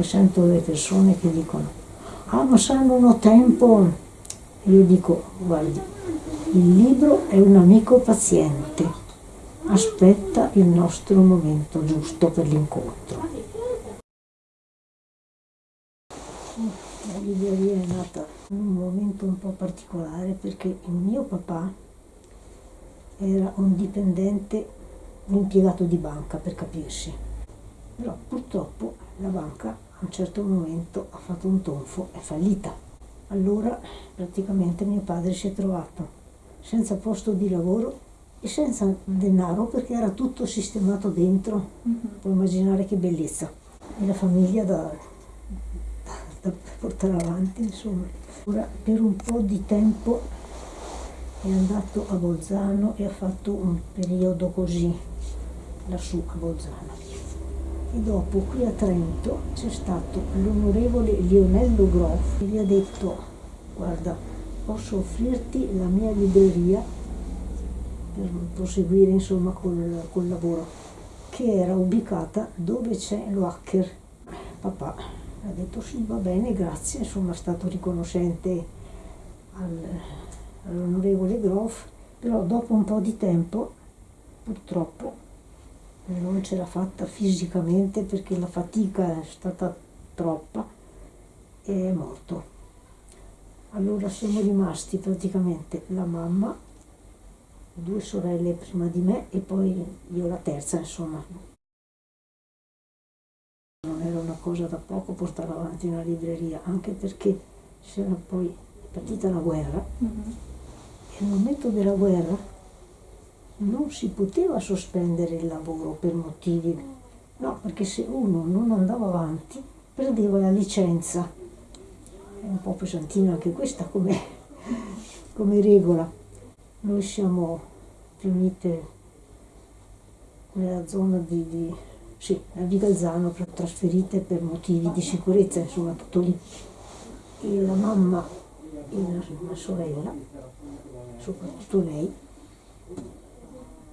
Sento le persone che dicono, ah ma sanno tempo. E io dico, guardi, il libro è un amico paziente, aspetta il nostro momento giusto per l'incontro. La libreria è nata in un momento un po' particolare perché il mio papà era un dipendente, un impiegato di banca per capirsi, però purtroppo la banca un certo momento ha fatto un tonfo, è fallita. Allora praticamente mio padre si è trovato senza posto di lavoro e senza denaro perché era tutto sistemato dentro. Mm-hmm. Puoi immaginare che bellezza. E la famiglia da, da, da portare avanti, insomma. Ora per un po' di tempo è andato a Bolzano e ha fatto un periodo così lassù a Bolzano e dopo qui a Trento c'è stato l'onorevole Lionello Groff che gli ha detto guarda posso offrirti la mia libreria per proseguire insomma col, col lavoro che era ubicata dove c'è lo hacker papà ha detto sì va bene grazie insomma è stato riconoscente al, all'onorevole Groff però dopo un po' di tempo purtroppo non ce l'ha fatta fisicamente perché la fatica è stata troppa e è morto. Allora siamo rimasti praticamente la mamma, due sorelle prima di me e poi io la terza, insomma. Non era una cosa da poco portare avanti una libreria, anche perché c'era poi partita la guerra mm -hmm. e al momento della guerra non si poteva sospendere il lavoro per motivi, no, perché se uno non andava avanti perdeva la licenza. È un po' pesantina anche questa come, come regola. Noi siamo riunite nella zona di, di sì, di Galzano, trasferite per motivi di sicurezza, insomma tutto lì. E la mamma e la sorella, soprattutto lei,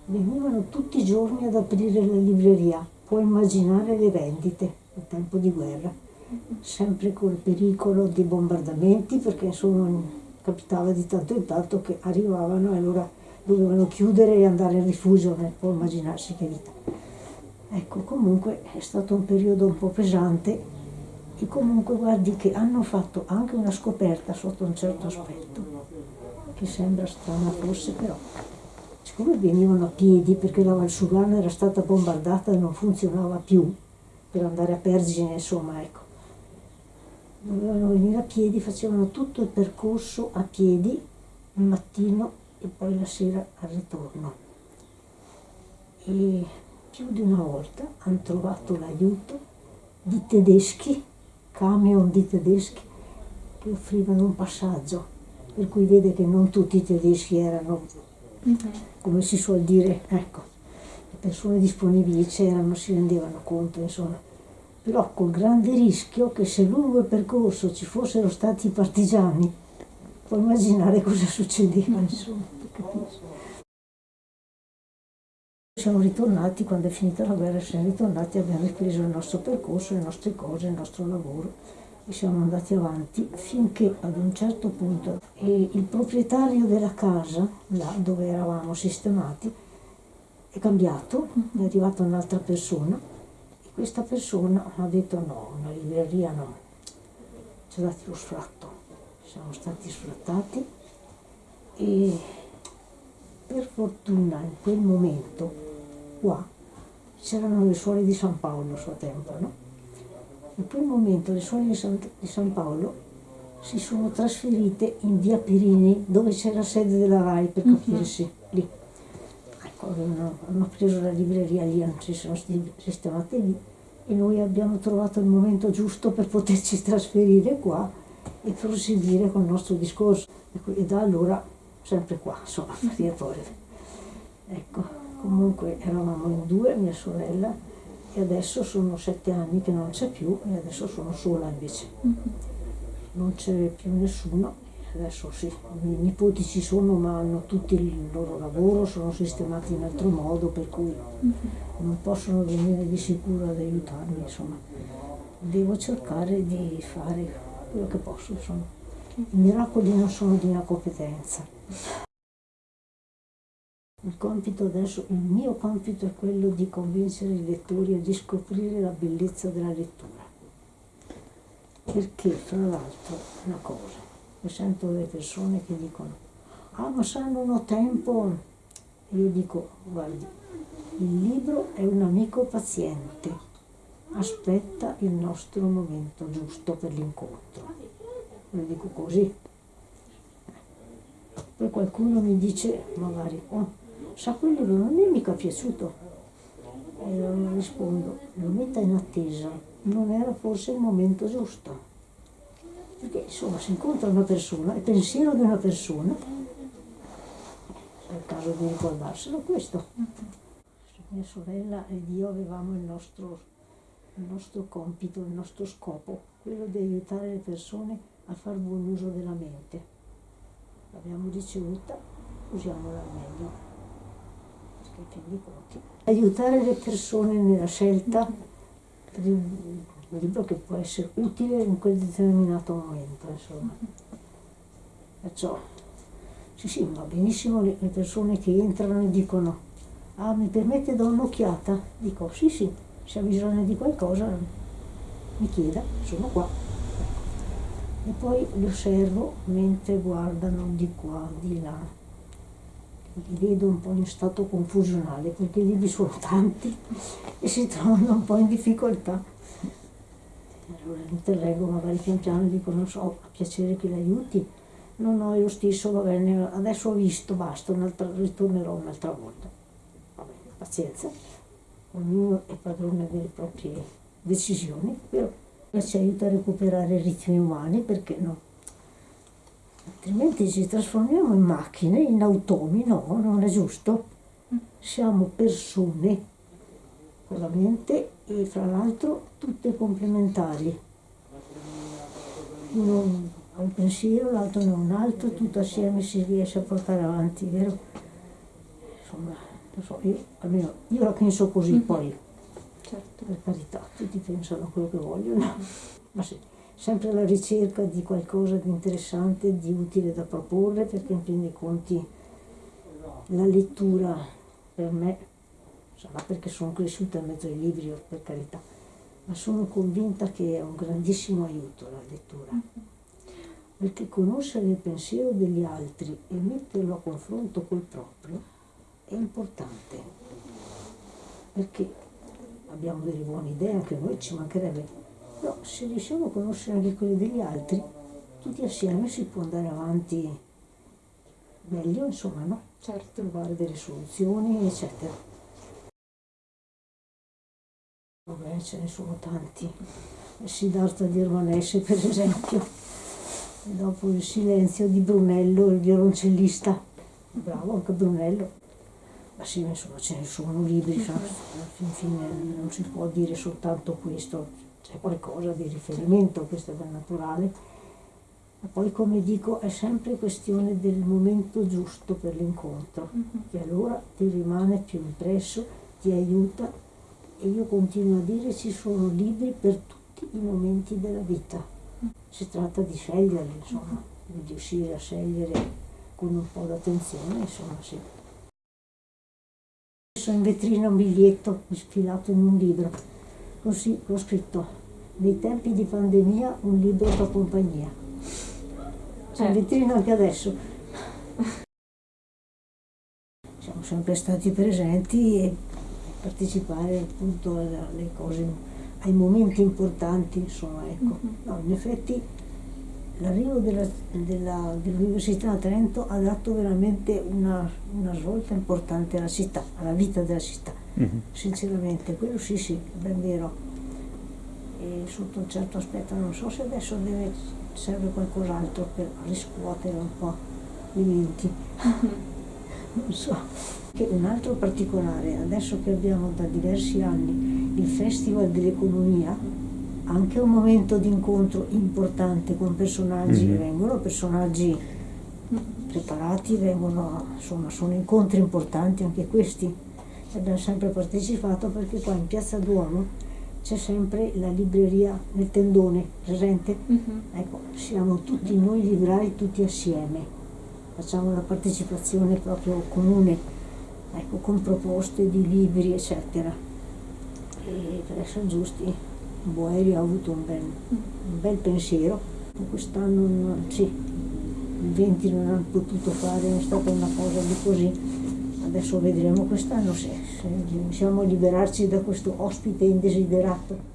venivano tutti i giorni ad aprire la libreria, puoi immaginare le vendite in tempo di guerra, sempre col pericolo di bombardamenti perché insomma capitava di tanto in tanto che arrivavano e allora dovevano chiudere e andare in rifugio, non può immaginarsi che vita. Ecco, comunque è stato un periodo un po' pesante e comunque guardi che hanno fatto anche una scoperta sotto un certo aspetto, che sembra strana forse però siccome venivano a piedi perché la Valsugana era stata bombardata e non funzionava più per andare a Pergine, insomma, ecco. Dovevano venire a piedi, facevano tutto il percorso a piedi il mattino e poi la sera al ritorno. E più di una volta hanno trovato l'aiuto di tedeschi, camion di tedeschi, che offrivano un passaggio, per cui vede che non tutti i tedeschi erano Come si suol dire, ecco, le persone disponibili c'erano, si rendevano conto, insomma. Però col grande rischio che se lungo il percorso ci fossero stati i partigiani, puoi immaginare cosa succedeva, insomma, Siamo ritornati, quando è finita la guerra, siamo ritornati e abbiamo ripreso il nostro percorso, le nostre cose, il nostro lavoro siamo andati avanti finché ad un certo punto il proprietario della casa, là dove eravamo sistemati, è cambiato, è arrivata un'altra persona e questa persona ha detto no, una libreria no, ci ha dato lo sfratto, siamo stati sfrattati e per fortuna in quel momento qua c'erano le suore di San Paolo a suo tempo, no? In quel momento le suore di San, di San Paolo si sono trasferite in via Perini, dove c'è la sede della RAI, per mhm. capirsi, -huh. lì. Ecco, hanno, hanno, preso la libreria lì, si sono sistemate lì e noi abbiamo trovato il momento giusto per poterci trasferire qua e proseguire con il nostro discorso. Ecco, e da allora sempre qua, insomma, Maria Torre. Ecco, comunque eravamo in due, mia sorella, e adesso sono sette anni che non c'è più e adesso sono sola invece. Mm -hmm. Non c'è più nessuno, adesso sì, i miei nipoti ci sono ma hanno tutti il loro lavoro, sono sistemati in altro modo per cui mm -hmm. non possono venire di sicuro ad aiutarmi, insomma. devo cercare di fare quello che posso, insomma. I miracoli non sono di una competenza. Il compito adesso, il mio compito è quello di convincere i lettori a di scoprire la bellezza della lettura. Perché, fra l'altro, una cosa, io sento delle persone che dicono, ah ma se non ho tempo, e io dico, guardi, il libro è un amico paziente, aspetta il nostro momento giusto per l'incontro. Lo dico così. Poi qualcuno mi dice, magari, oh, sa quel libro non è mica piaciuto. E io rispondo, lo metta in attesa, non era forse il momento giusto. Perché insomma si incontra una persona, il pensiero di una persona, è il caso di ricordarselo questo. Mia sorella ed io avevamo il nostro, il nostro compito, il nostro scopo, quello di aiutare le persone a fare buon uso della mente. L'abbiamo ricevuta, usiamola al meglio, dei conti. Aiutare le persone nella scelta per un libro che può essere utile in quel determinato momento, insomma. Perciò, sì sì, va benissimo le persone che entrano e dicono ah mi permette da un'occhiata? Dico sì sì, se ha bisogno di qualcosa mi chieda, sono qua. Ecco. E poi li osservo mentre guardano di qua, di là. Li vedo un po' in stato confusionale perché i libri sono tanti e si trovano un po' in difficoltà. Allora interrego magari pian piano dico non so, ha piacere che l'aiuti? No, no, io stesso va bene, adesso ho visto, basta, ritornerò un'altra volta pazienza, ognuno è padrone delle proprie decisioni, però ci aiuta a recuperare i ritmi umani, perché no? Altrimenti ci trasformiamo in macchine, in automi, no, non è giusto. Siamo persone con la mente e fra l'altro tutte complementari. Uno ha un pensiero, l'altro ne ha un altro, tutto assieme si riesce a portare avanti, vero? Insomma, so, io, almeno io la penso così, mm-hmm. poi certo. per carità, tutti pensano quello che vogliono, ma sì, sempre alla ricerca di qualcosa di interessante, di utile da proporre, perché in fin dei conti la lettura per me, sarà perché sono cresciuta in mezzo ai libri, per carità, ma sono convinta che è un grandissimo aiuto la lettura. Mm-hmm. Perché conoscere il pensiero degli altri e metterlo a confronto col proprio è importante perché abbiamo delle buone idee, anche noi ci mancherebbe, però se riusciamo a conoscere anche quelle degli altri, tutti assieme si può andare avanti meglio, insomma, no? Certo. Trovare delle soluzioni, eccetera. Vabbè, ce ne sono tanti. Siddhartha di Romanese, per esempio. E dopo il silenzio di Brunello, il violoncellista. Bravo anche Brunello. Ma sì, insomma, ce ne sono libri, alla fin fine non si può dire soltanto questo, c'è qualcosa di riferimento, questo è ben naturale. Ma poi, come dico, è sempre questione del momento giusto per l'incontro, mm-hmm. che allora ti rimane più impresso, ti aiuta e io continuo a dire ci sono libri per tutti i momenti della vita. Mm. Si tratta di sceglierli, insomma, di riuscire a scegliere con un po' d'attenzione, insomma, sì messo in vetrina un biglietto sfilato in un libro, così ho scritto, nei tempi di pandemia un libro da compagnia. C'è in vetrina anche adesso. Siamo sempre stati presenti e partecipare appunto alle cose, ai momenti importanti, insomma, ecco. Mm-hmm. No, in effetti l'arrivo dell'Università dell a Trento ha dato veramente una, una, svolta importante alla città, alla vita della città, mm -hmm. sinceramente, quello sì sì, è ben vero. E sotto un certo aspetto non so se adesso deve, serve qualcos'altro per riscuotere un po' i menti. non so. Che un altro particolare, adesso che abbiamo da diversi anni il Festival dell'Economia, anche un momento di incontro importante con personaggi, mm -hmm. vengono personaggi preparati, vengono, insomma, sono incontri importanti anche questi. Abbiamo sempre partecipato perché qua in Piazza Duomo c'è sempre la libreria nel tendone presente. Mhm. Ecco, siamo tutti noi librai tutti assieme, facciamo la partecipazione proprio comune, ecco, con proposte di libri, eccetera. E per essere giusti, Boeri ha avuto un bel, un bel pensiero. Quest'anno sì, il 20 non hanno potuto fare, è stata una cosa di così. Adesso vedremo quest'anno se, se riusciamo a liberarci da questo ospite indesiderato.